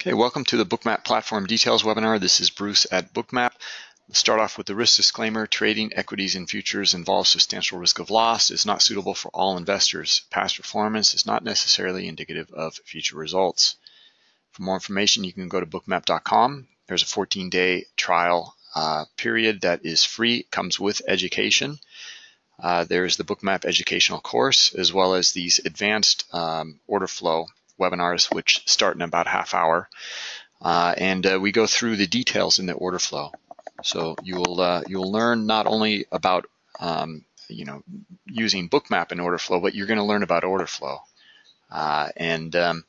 Okay, welcome to the Bookmap Platform Details webinar. This is Bruce at Bookmap. Let's start off with the risk disclaimer. Trading equities and futures involves substantial risk of loss. It's not suitable for all investors. Past performance is not necessarily indicative of future results. For more information, you can go to bookmap.com. There's a 14-day trial uh, period that is free, comes with education. Uh, there's the Bookmap educational course, as well as these advanced um, order flow webinars, which start in about half hour. Uh, and uh, we go through the details in the order flow. So you'll uh, you'll learn not only about um, you know using Bookmap in order flow, but you're going to learn about order flow. Uh, and um,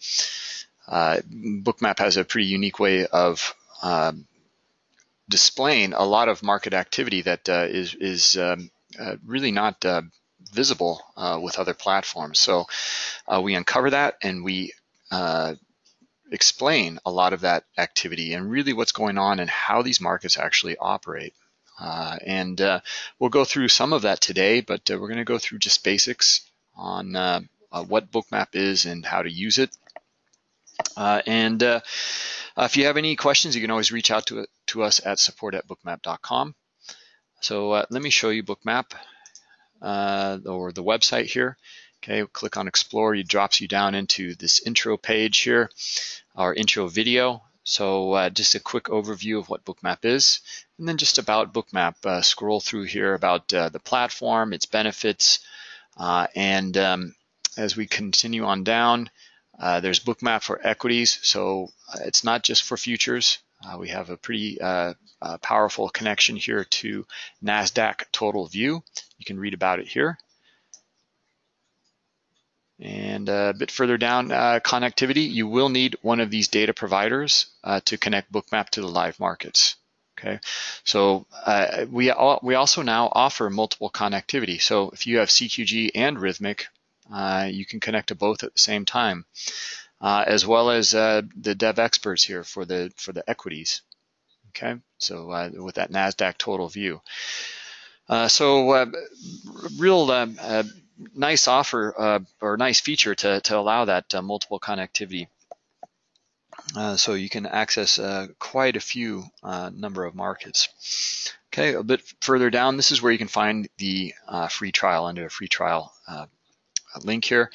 uh, Bookmap has a pretty unique way of um, displaying a lot of market activity that uh, is is um, really not visible with other platforms. So we uncover that and we uh, explain a lot of that activity and really what's going on and how these markets actually operate. Uh, and uh, we'll go through some of that today, but uh, we're going to go through just basics on uh, what Bookmap is and how to use it. and if you have any questions, you can always reach out to, to us at support at bookmap.com. So let me show you Bookmap or the website here. Okay, click on explore, it drops you down into this intro page here, our intro video. So uh, just a quick overview of what Bookmap is, and then just about Bookmap. Uh, scroll through here about uh, the platform, its benefits, uh, and um, as we continue on down, uh, there's Bookmap for equities. So uh, it's not just for futures. we have a pretty powerful connection here to NASDAQ Total View. You can read about it here. And a bit further down, uh, connectivity, you will need one of these data providers uh, to connect Bookmap to the live markets. Okay, so uh, we, all, we also now offer multiple connectivity. So if you have CQG and Rithmic, uh, you can connect to both at the same time, uh, as well as uh, the dev experts here for the for the equities. Okay, so with that Nasdaq total view. so real nice offer uh, or nice feature to, to allow that uh, multiple connectivity. Uh, so you can access uh, quite a few uh, number of markets. Okay, a bit further down, this is where you can find the uh, free trial under a free trial link here.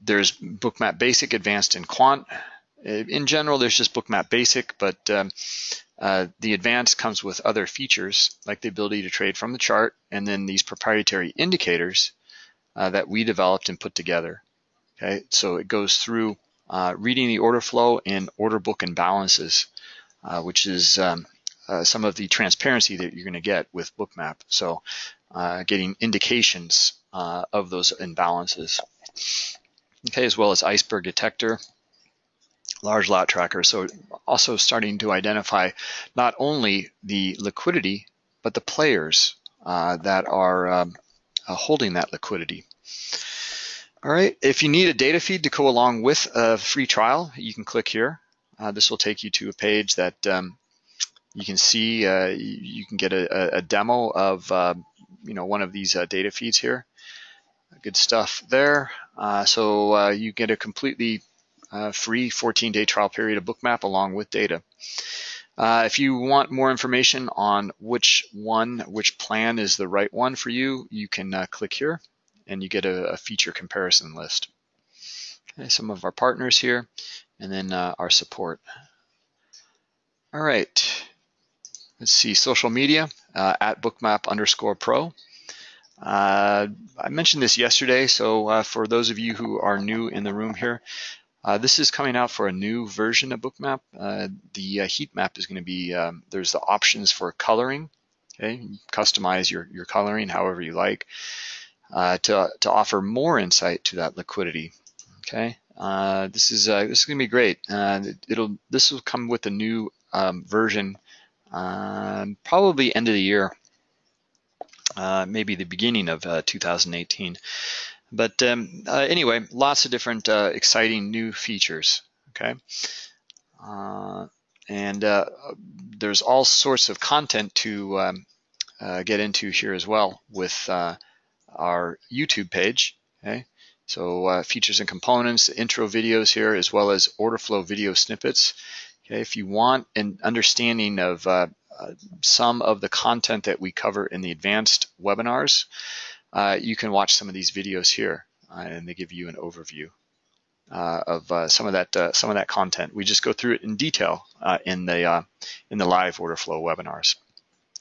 there's Bookmap Basic, Advanced, and Quant. In general, there's just Bookmap Basic, but um, uh, the advanced comes with other features like the ability to trade from the chart and then these proprietary indicators uh, that we developed and put together. Okay, so it goes through uh, reading the order flow and order book imbalances, uh, which is um, uh, some of the transparency that you're going to get with Bookmap. So getting indications of those imbalances. Okay, as well as iceberg detector large lot tracker. So also starting to identify not only the liquidity, but the players uh, that are um, uh, holding that liquidity. All right, if you need a data feed to go along with a free trial, you can click here. Uh, this will take you to a page that um, you can see, uh, you can get a, a demo of uh, you know one of these uh, data feeds here. Good stuff there. so you get a completely uh, free 14-day trial period of Bookmap along with data. Uh, if you want more information on which one, which plan is the right one for you, you can uh, click here and you get a, a, feature comparison list. Okay, some of our partners here and then uh, our support. All right, let's see, social media uh, at bookmap underscore pro. Uh, I mentioned this yesterday, so uh, for those of you who are new in the room here, uh, this is coming out for a new version of Bookmap. Uh, the uh, heat map is going to be, um, there's the options for coloring. Okay, customize your, your coloring however you like uh, to, to offer more insight to that liquidity. Okay, uh, this is uh, this is going to be great. it'll this will come with a new um, version, um, probably end of the year, maybe the beginning of 2018. But um, uh, anyway, lots of different uh, exciting new features, okay? Uh, and uh, there's all sorts of content to um, uh, get into here as well with uh, our YouTube page, okay? So features and components, intro videos here, as well as order flow video snippets. Okay, if you want an understanding of some of the content that we cover in the advanced webinars, uh, you can watch some of these videos here, uh, and they give you an overview uh, of some of that some of that content. We just go through it in detail in the in the live order flow webinars.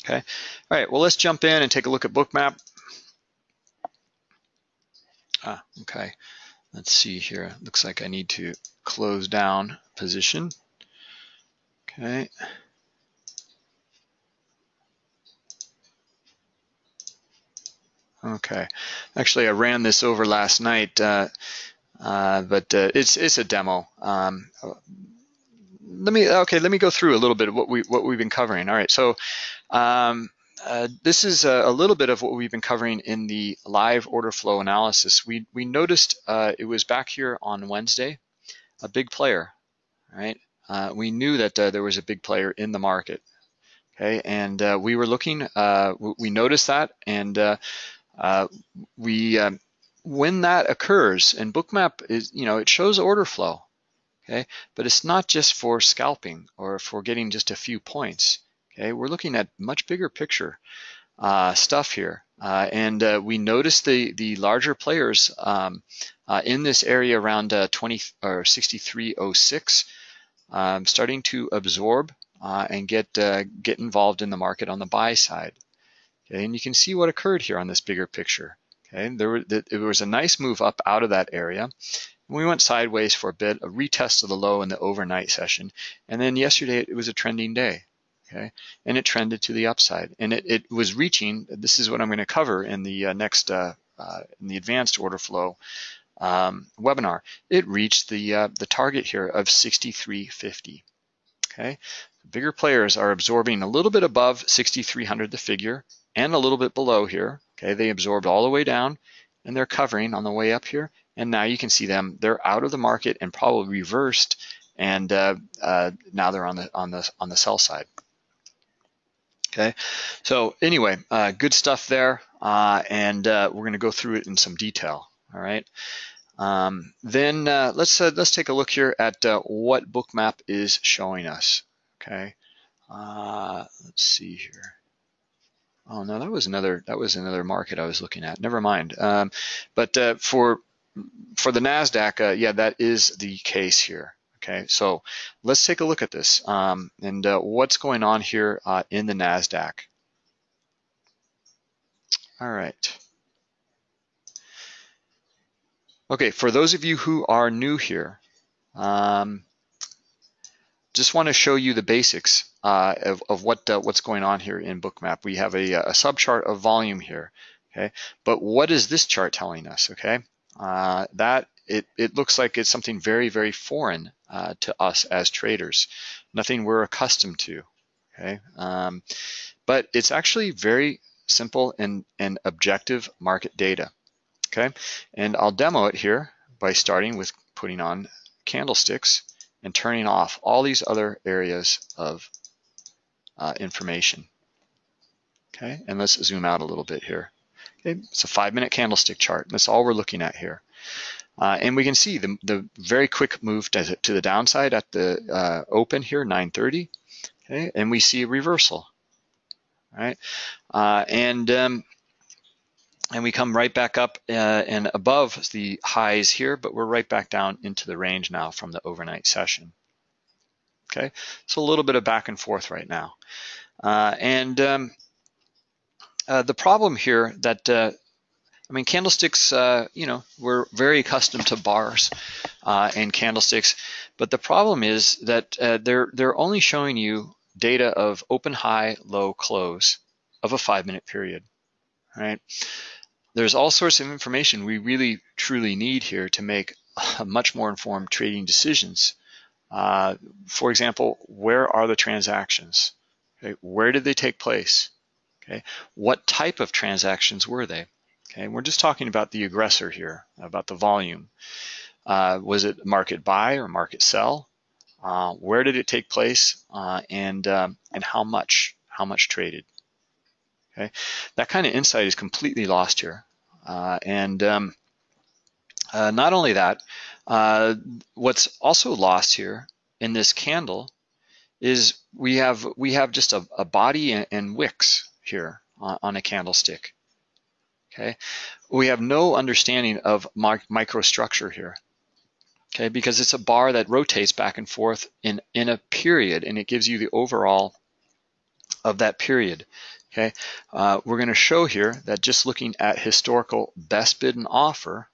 Okay, all right. Well, let's jump in and take a look at Bookmap. Ah, okay. Let's see here. Looks like I need to close down position. Okay. Okay. Actually, I ran this over last night, uh, uh, but uh, it's it's a demo. Um, let me okay. Let me go through a little bit of what we what we've been covering. All right. So um, uh, this is a, a, little bit of what we've been covering in the live order flow analysis. We, we noticed uh, it was back here on Wednesday, a big player, right? Uh, we knew that uh, there was a big player in the market, okay? And uh, we were looking, we noticed that, and we, um, when that occurs, and Bookmap is, you know, it shows order flow, okay? But it's not just for scalping or for getting just a few points Okay, we're looking at much bigger picture uh, stuff here. Uh, and uh, we notice the, the larger players um, uh, in this area around uh, 20 or 6306 um, starting to absorb uh, and get, get involved in the market on the buy side. And you can see what occurred here on this bigger picture. Okay, there, were, was a nice move up out of that area. We went sideways for a bit, a retest of the low in the overnight session, and then yesterday it was a trending day okay? And it trended to the upside. And it, it was reaching, this is what I'm gonna cover in the uh, next, uh, uh, in the advanced order flow um, webinar. It reached the, uh, the target here of 6350, okay? Bigger players are absorbing a little bit above 6,300, the figure, and a little bit below here, okay? They absorbed all the way down and they're covering on the way up here. And now you can see them, they're out of the market and probably reversed and uh, uh, now they're on the on the on the sell side. Okay, so anyway, uh, good stuff there, uh, and uh, we're going to go through it in some detail. All right. Um, then uh, let's let's take a look here at what Bookmap is showing us. Okay. let's see here. Oh no, that was another that was another market I was looking at. Never mind. Um, but for for the Nasdaq, yeah, that is the case here. Okay, so let's take a look at this um, and uh, what's going on here uh, in the NASDAQ. All right. Okay, for those of you who are new here, um, just want to show you the basics uh, of, of what uh, what's going on here in Bookmap. We have a, a subchart of volume here, okay? But what is this chart telling us, okay? Uh, that it, it looks like it's something very, very foreign uh, to us as traders, nothing we're accustomed to. Okay, um, but it's actually very simple and, and objective market data. Okay, and I'll demo it here by starting with putting on candlesticks and turning off all these other areas of uh, information. Okay, and let's zoom out a little bit here. Okay, it's a five minute candlestick chart. That's all we're looking at here. Uh, and we can see the, the very quick move to, to the downside at the uh, open here, 930. Okay, and we see a reversal. Right, uh, and um, and we come right back up uh, and above the highs here, but we're right back down into the range now from the overnight session. Okay, so a little bit of back and forth right now, uh, and um, uh, the problem here that I mean, candlesticks, uh, you know, we're very accustomed to bars uh, and candlesticks, but the problem is that uh, they're, they're only showing you data of open, high, low, close of a five minute period, right? There's all sorts of information we really truly need here to make much more informed trading decisions. Uh, for example, where are the transactions? Okay, where did they take place? Okay, what type of transactions were they? Okay, we're just talking about the aggressor here, about the volume. Uh, was it market buy or market sell? Uh, where did it take place? Uh, and um, and how much? How much traded? Okay, that kind of insight is completely lost here. Uh, and um, Uh, not only that, uh, what's also lost here in this candle is we have we have just a, a body and, and, wicks here on, on, a candlestick. Okay, we have no understanding of microstructure here. Okay, because it's a bar that rotates back and forth in in a period, and it gives you the overall of that period. Okay, uh, we're going to show here that just looking at historical best bid and offer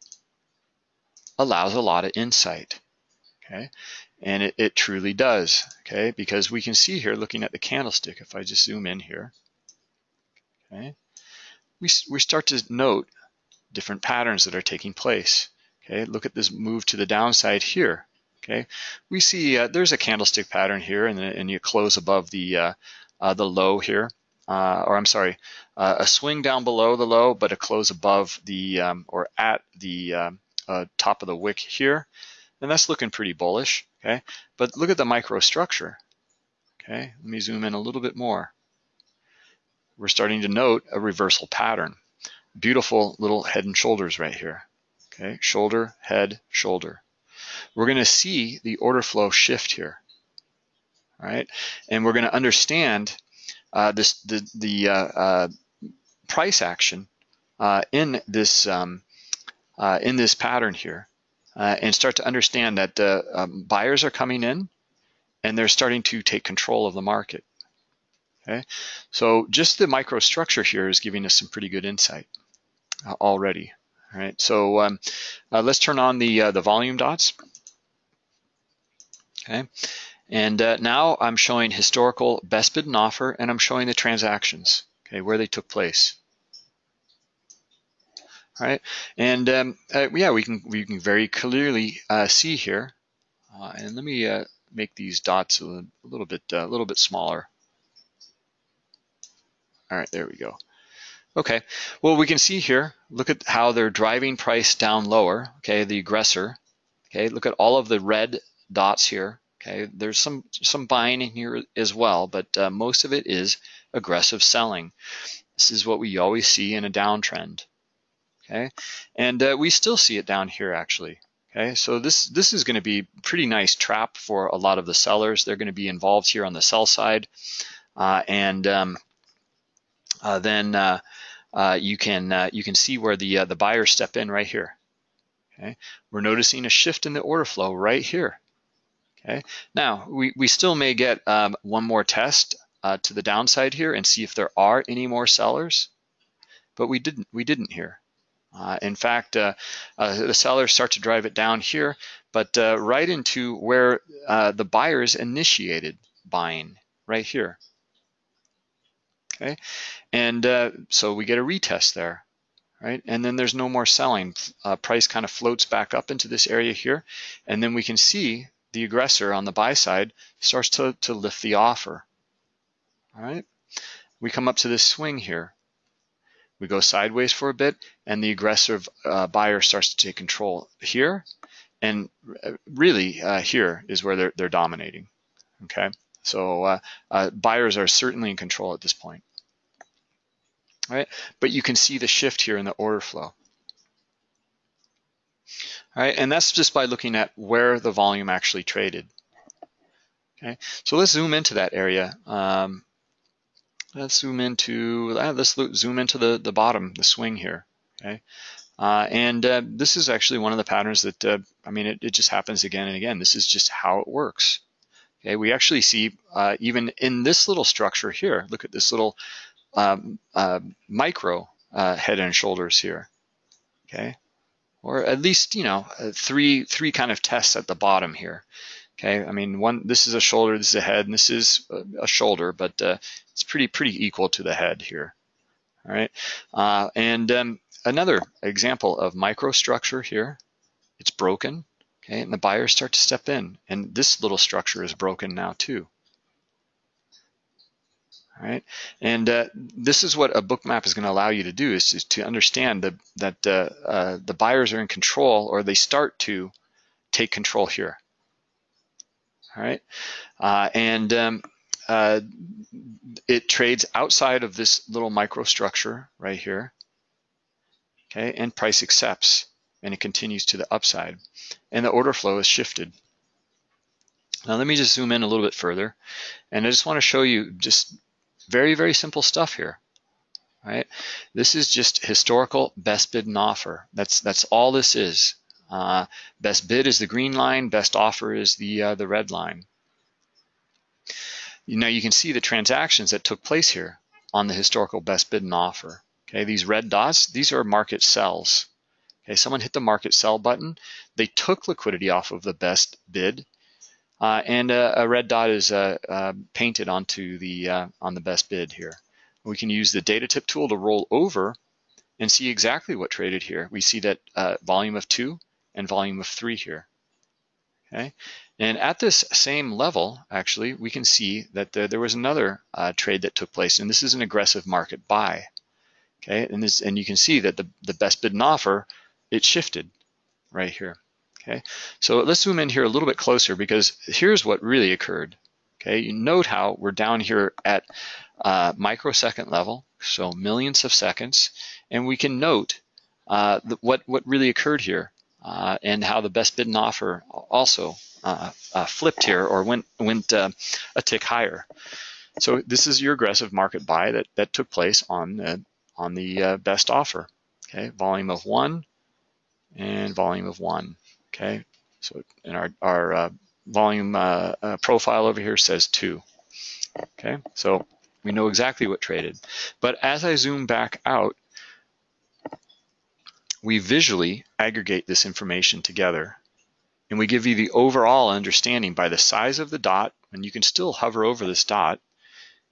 allows a lot of insight. Okay, and it, it truly does. Okay, because we can see here looking at the candlestick, if I just zoom in here, okay, we, we start to note different patterns that are taking place. Okay, look at this move to the downside here. Okay, we see uh, there's a candlestick pattern here, and, and you close above the uh, uh, the low here, uh, or I'm sorry, uh, a swing down below the low, but a close above the um, or at the um, uh, top of the wick here, and that's looking pretty bullish. Okay, but look at the microstructure. Okay, let me zoom in a little bit more. We're starting to note a reversal pattern. Beautiful little head and shoulders right here. Okay, shoulder, head, shoulder. We're going to see the order flow shift here. All right, and we're going to understand uh, this the the uh, uh, price action uh, in this um, uh, in this pattern here, uh, and start to understand that um, buyers are coming in, and they're starting to take control of the market. Okay, so just the microstructure here is giving us some pretty good insight already. All right, so um, let's turn on the the volume dots. Okay, and uh, now I'm showing historical best bid and offer, and I'm showing the transactions, okay, where they took place. All right, and um, uh, yeah, we can we can very clearly uh, see here. Uh, and let me uh, make these dots a little, bit uh, a little bit smaller. All right, there we go. Okay, well we can see here. Look at how they're driving price down lower. Okay, the aggressor. Okay, look at all of the red dots here. Okay, there's some some buying in here as well, but uh, most of it is aggressive selling. This is what we always see in a downtrend. Okay, and uh, we still see it down here actually. Okay, so this this is going to be pretty nice trap for a lot of the sellers. They're going to be involved here on the sell side, uh, and um, uh, then uh, uh, you can you can see where the the buyers step in right here. Okay, we're noticing a shift in the order flow right here. Okay. Now, we, we still may get um, one more test uh, to the downside here and see if there are any more sellers, but we didn't, we didn't here. Uh, in fact, uh, uh the sellers start to drive it down here, but uh, right into where uh, the buyers initiated buying, right here. Okay, and so we get a retest there right? And then there's no more selling. Uh, price kind of floats back up into this area here. And then we can see the aggressor on the buy side starts to, to lift the offer. All right, we come up to this swing here. We go sideways for a bit, and the aggressive uh, buyer starts to take control here, and uh, really uh, here is where they're, they're dominating. Okay, so uh, uh, buyers are certainly in control at this point. All right, but you can see the shift here in the order flow. Right, and that's just by looking at where the volume actually traded. Okay, so let's zoom into that area. Um, let's zoom into, uh, let's zoom into the, the bottom, the swing here. Okay, uh, and uh, this is actually one of the patterns that, uh, I mean, it, it, just happens again and again. This is just how it works. Okay, we actually see uh, even in this little structure here, look at this little um, uh, micro head and shoulders here. Okay, or at least you know uh, three three kind of tests at the bottom here. Okay, I mean one this is a shoulder, this is a head, and this is a, shoulder, but uh, it's pretty pretty equal to the head here. All right, uh, and um, another example of microstructure here. It's broken. Okay, and the buyers start to step in, and this little structure is broken now too. Right, and uh, this is what a Bookmap is going to allow you to do is, is to understand the, that uh, uh, the buyers are in control or they start to take control here. All right, uh, and um, uh, it trades outside of this little microstructure right here. Okay, and price accepts. and it continues to the upside. And the order flow is shifted. Now let me just zoom in a little bit further. And I just want to show you just very, very simple stuff here. Right? This is just historical best bid and offer. That's that's all this is. Uh, best bid is the green line, best offer is the uh, the red line. Now you can see the transactions that took place here on the historical best bid and offer. Okay, these red dots, these are market sells. Okay, someone hit the market sell button. They took liquidity off of the best bid, uh, and a, a, red dot is uh, uh, painted onto the uh, on the best bid here. We can use the data tip tool to roll over and see exactly what traded here. We see that uh, volume of two and volume of three here. Okay, and at this same level, actually, we can see that the, there was another uh, trade that took place, and this is an aggressive market buy. Okay, and this and you can see that the, the best bid and offer, it shifted right here. Okay, so let's zoom in here a little bit closer because here's what really occurred. Okay, you note how we're down here at uh, microsecond level, so millions of seconds, and we can note uh, what what really occurred here uh, and how the best bid and offer also uh, uh, flipped here or went went uh, a tick higher. So this is your aggressive market buy that that took place on the on the best offer. Okay, volume of one and volume of one. Okay, so in our our volume profile over here says two. Okay, so we know exactly what traded. But as I zoom back out, we visually aggregate this information together and we give you the overall understanding by the size of the dot, and you can still hover over this dot,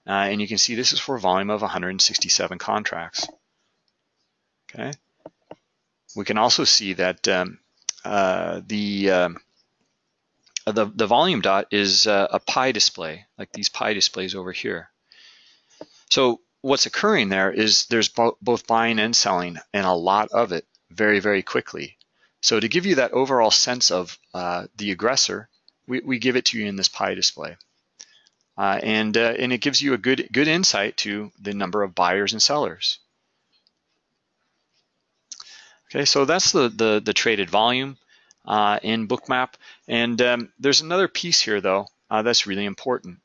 uh, and you can see this is for a volume of 167 contracts. Okay. We can also see that um, uh, the, um, the the volume dot is uh, a pie display, like these pie displays over here. So what's occurring there is there's bo both buying and selling, and a lot of it very, very quickly. So to give you that overall sense of uh, the aggressor, we, we, give it to you in this pie display. Uh, and, uh, and it gives you a good, good insight to the number of buyers and sellers. Okay, so that's the, the, the traded volume uh, in Bookmap. And um, there's another piece here, though, uh, that's really important.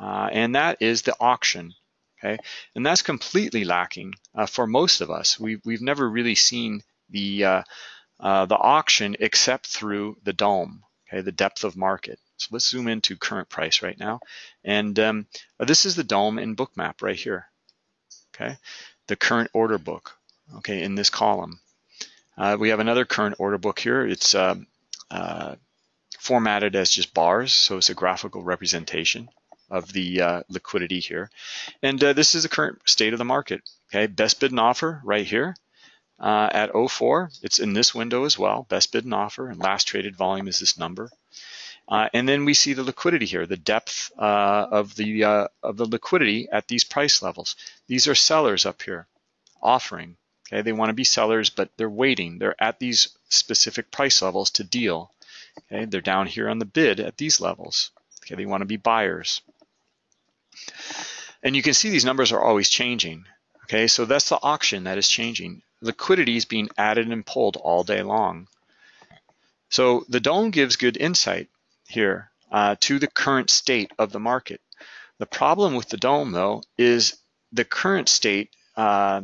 Uh, and that is the auction. Okay, and that's completely lacking uh, for most of us. We've we've never really seen the uh, uh, the auction except through the dome, Okay, the depth of market. So let's zoom into current price right now, and um, this is the dome in Bookmap right here. Okay, the current order book. Okay, in this column, uh, we have another current order book here. It's um, uh, formatted as just bars, so it's a graphical representation of the uh, liquidity here. And uh, this is the current state of the market. Okay, best bid and offer right here uh, at 04. It's in this window as well, best bid and offer, and last traded volume is this number. Uh, and then we see the liquidity here, the depth uh, of the uh, of the liquidity at these price levels. These are sellers up here, offering. Okay, they want to be sellers, but they're waiting. They're at these specific price levels to deal. Okay, they're down here on the bid at these levels. Okay, they want to be buyers. And you can see these numbers are always changing. Okay, so that's the auction that is changing. Liquidity is being added and pulled all day long. So the dome gives good insight here uh, to the current state of the market. The problem with the dome, though, is the current state. Uh,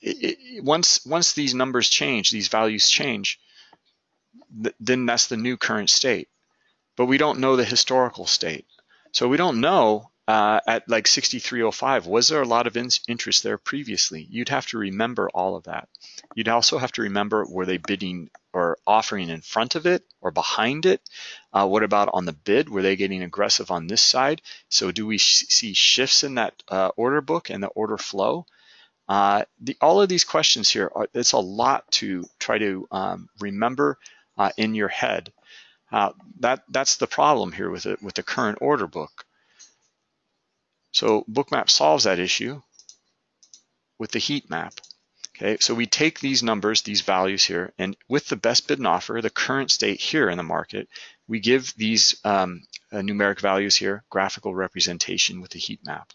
it, once once these numbers change, these values change, th then that's the new current state. But we don't know the historical state, so we don't know uh, at like 6305, was there a lot of in interest there previously? You'd have to remember all of that. You'd also have to remember, were they bidding or offering in front of it or behind it? Uh, what about on the bid? Were they getting aggressive on this side? So do we sh see shifts in that uh, order book and the order flow? Uh, the, all of these questions here, are, it's a lot to try to um, remember uh, in your head. Uh, that that's the problem here with it with the current order book. So Bookmap solves that issue with the heat map. Okay, so we take these numbers, these values here, and with the best bid and offer, the current state here in the market, we give these um, uh, numeric values here, graphical representation with the heat map.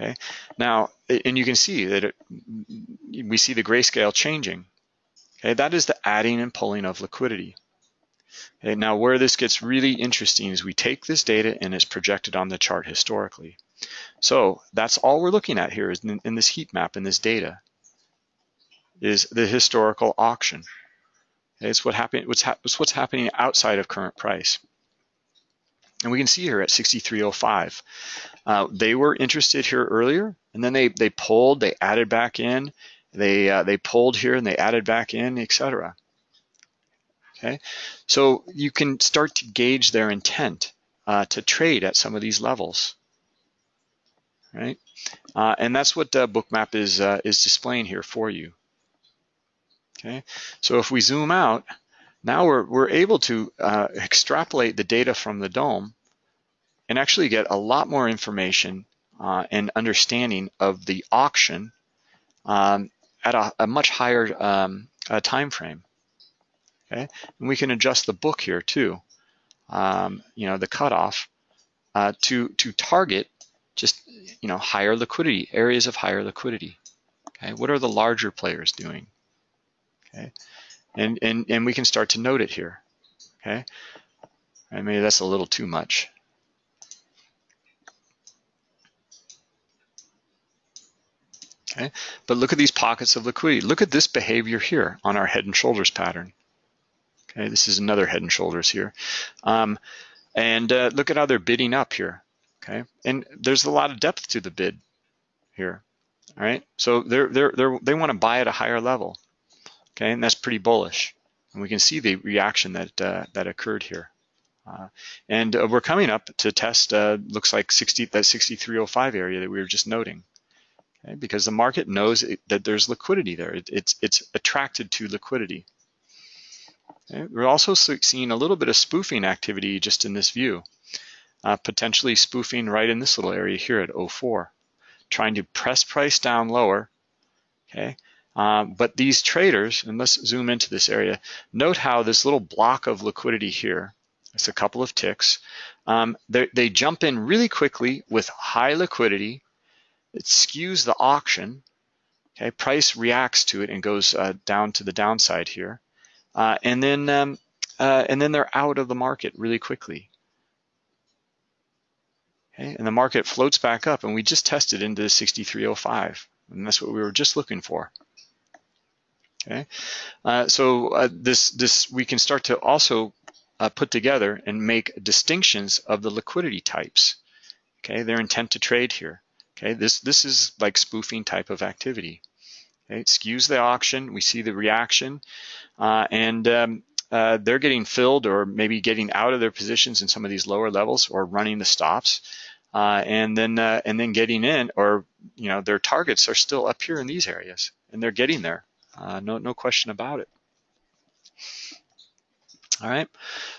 Okay, now, and you can see that it, we see the grayscale changing. Okay, that is the adding and pulling of liquidity. Okay, now where this gets really interesting is we take this data and it's projected on the chart historically. So that's all we're looking at here is in, in this heat map in this data is the historical auction. Okay, it's what happened. What's, ha it's what's happening outside of current price. And we can see here at 6305, uh, they were interested here earlier, and then they they pulled, they added back in, they uh, they pulled here and they added back in, etc. Okay, so you can start to gauge their intent uh, to trade at some of these levels, right? Uh, and that's what uh, Bookmap is uh, is displaying here for you. Okay, so if we zoom out, now we're, we're able to uh, extrapolate the data from the dome and actually get a lot more information uh, and understanding of the auction um, at a, a, much higher um, uh, time frame. Okay, and we can adjust the book here too. Um, you know, the cutoff uh, to to target just you know higher liquidity areas of higher liquidity. Okay, what are the larger players doing? Okay, and, and, and we can start to note it here, okay? And maybe that's a little too much. Okay, but look at these pockets of liquidity. Look at this behavior here on our head and shoulders pattern. Okay, this is another head and shoulders here. Um, and uh, look at how they're bidding up here. Okay, and there's a lot of depth to the bid here. All right, so they're they're they're they want to buy at a higher level. Okay, and that's pretty bullish. And we can see the reaction that uh, that occurred here. Uh, and uh, we're coming up to test, uh, looks like 60, that 6305 area that we were just noting. Okay, because the market knows it, that there's liquidity there. It, it's, it's attracted to liquidity. Okay, we're also seeing a little bit of spoofing activity just in this view, uh, potentially spoofing right in this little area here at 04, trying to press price down lower, okay, um, but these traders, and let's zoom into this area, note how this little block of liquidity here, it's a couple of ticks, um, they jump in really quickly with high liquidity. It skews the auction. Okay, price reacts to it and goes uh, down to the downside here, uh, and then um, uh, and then they're out of the market really quickly. Okay, and the market floats back up, and we just tested into the 6305, and that's what we were just looking for. Okay, uh, so uh, this this we can start to also uh, put together and make distinctions of the liquidity types. Okay, their intent to trade here. Okay, this this is like spoofing type of activity. Okay, it skews the auction. We see the reaction, uh, and um, uh, they're getting filled or maybe getting out of their positions in some of these lower levels or running the stops. Uh, and then uh, and then getting in, or you know, their targets are still up here in these areas, and they're getting there. Uh, no, no question about it. All right.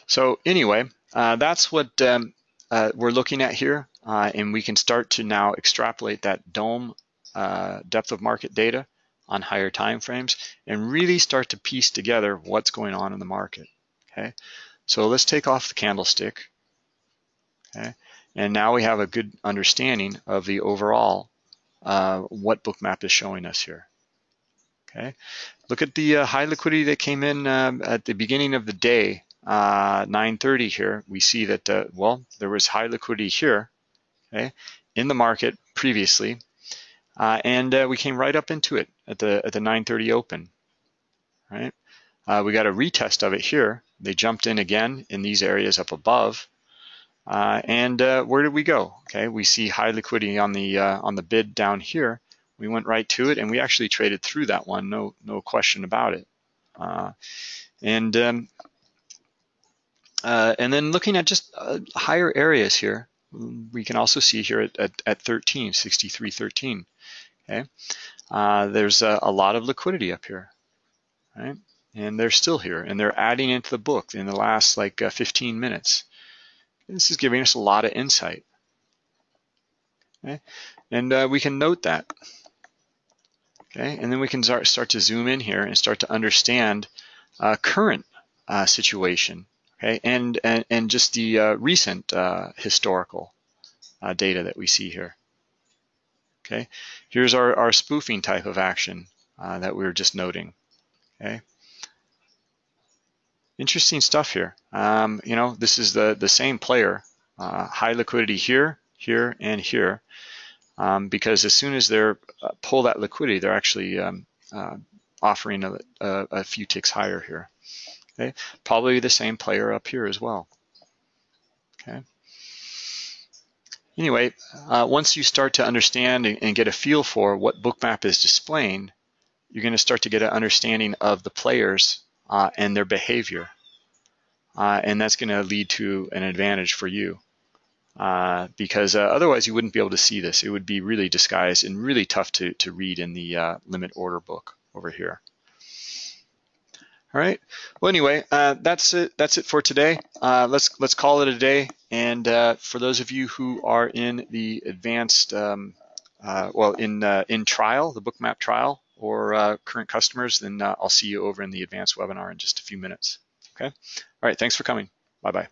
So anyway, uh, that's what um, uh, we're looking at here, uh, and we can start to now extrapolate that dome uh, depth of market data on higher time frames and really start to piece together what's going on in the market. Okay. So let's take off the candlestick. Okay. And now we have a good understanding of the overall uh, what Bookmap is showing us here. Okay, look at the uh, high liquidity that came in um, at the beginning of the day, uh, 9:30 here. We see that uh, well, there was high liquidity here, okay, in the market previously, uh, and uh, we came right up into it at the at the 9:30 open. Right, uh, we got a retest of it here. They jumped in again in these areas up above. and where did we go? Okay, we see high liquidity on the on the bid down here, we went right to it and we actually traded through that one, no, no question about it. Uh, and um, uh, and then looking at just uh, higher areas here, we can also see here at, at, at 13, 63.13, okay? Uh, there's a, a, lot of liquidity up here, right? And they're still here and they're adding into the book in the last like uh, 15 minutes. This is giving us a lot of insight. Okay? And uh, we can note that. Okay, and then we can start, to zoom in here and start to understand uh, current uh, situation, okay, and, and, and just the uh, recent uh, historical uh, data that we see here. Okay, here's our, our spoofing type of action uh, that we were just noting. Okay, interesting stuff here. Um, you know, this is the, the same player, high liquidity here, here, and here, um, because as soon as they're uh, pull that liquidity, they're actually um, uh, offering a, a, a, few ticks higher here. Okay, probably the same player up here as well. Okay. Anyway, uh, once you start to understand and, and get a feel for what Bookmap is displaying, you're going to start to get an understanding of the players uh, and their behavior. Uh, and that's going to lead to an advantage for you. Uh, because uh, otherwise you wouldn't be able to see this. It would be really disguised and really tough to, to read in the uh, limit order book over here. All right. Well, anyway, uh, that's it. That's it for today. Uh, let's let's call it a day. And uh, for those of you who are in the advanced, um, well, in in trial, the Bookmap trial, or current customers, then I'll see you over in the advanced webinar in just a few minutes. Okay. All right. Thanks for coming. Bye bye.